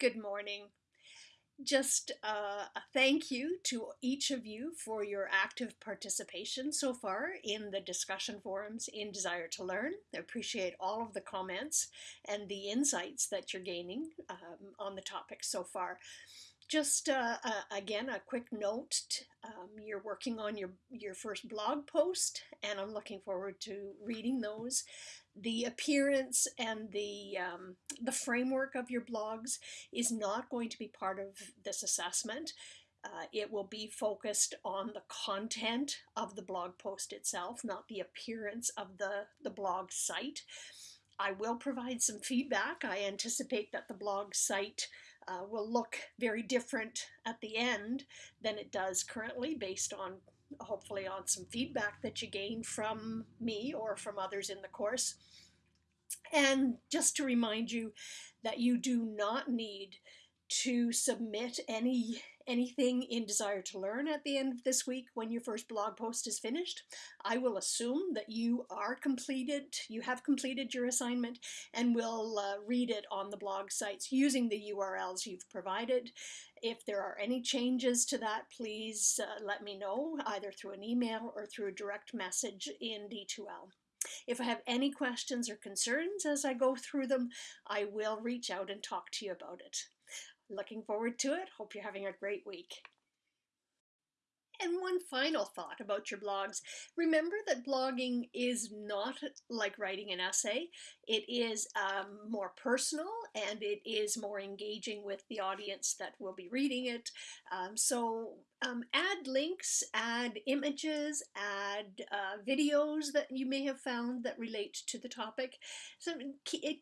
Good morning. Just uh, a thank you to each of you for your active participation so far in the discussion forums in Desire to Learn. I appreciate all of the comments and the insights that you're gaining um, on the topic so far. Just uh, uh, again, a quick note, um, you're working on your, your first blog post and I'm looking forward to reading those the appearance and the um, the framework of your blogs is not going to be part of this assessment. Uh, it will be focused on the content of the blog post itself, not the appearance of the, the blog site. I will provide some feedback. I anticipate that the blog site uh, will look very different at the end than it does currently based on hopefully on some feedback that you gain from me or from others in the course. And just to remind you that you do not need to submit any anything in Desire to Learn at the end of this week when your first blog post is finished. I will assume that you are completed, you have completed your assignment and will uh, read it on the blog sites using the URLs you've provided. If there are any changes to that, please uh, let me know either through an email or through a direct message in D2L. If I have any questions or concerns as I go through them, I will reach out and talk to you about it. Looking forward to it. Hope you're having a great week. And one final thought about your blogs. Remember that blogging is not like writing an essay. It is um, more personal and it is more engaging with the audience that will be reading it. Um, so um, add links, add images, add uh, videos that you may have found that relate to the topic so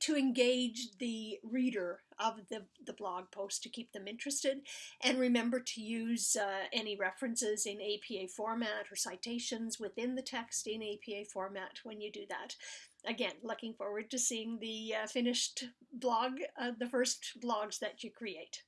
to engage the reader of the, the blog post to keep them interested. And remember to use uh, any references in APA format or citations within the text in APA format when you do that. Again, looking forward to seeing the uh, finished blog, uh, the first blogs that you create.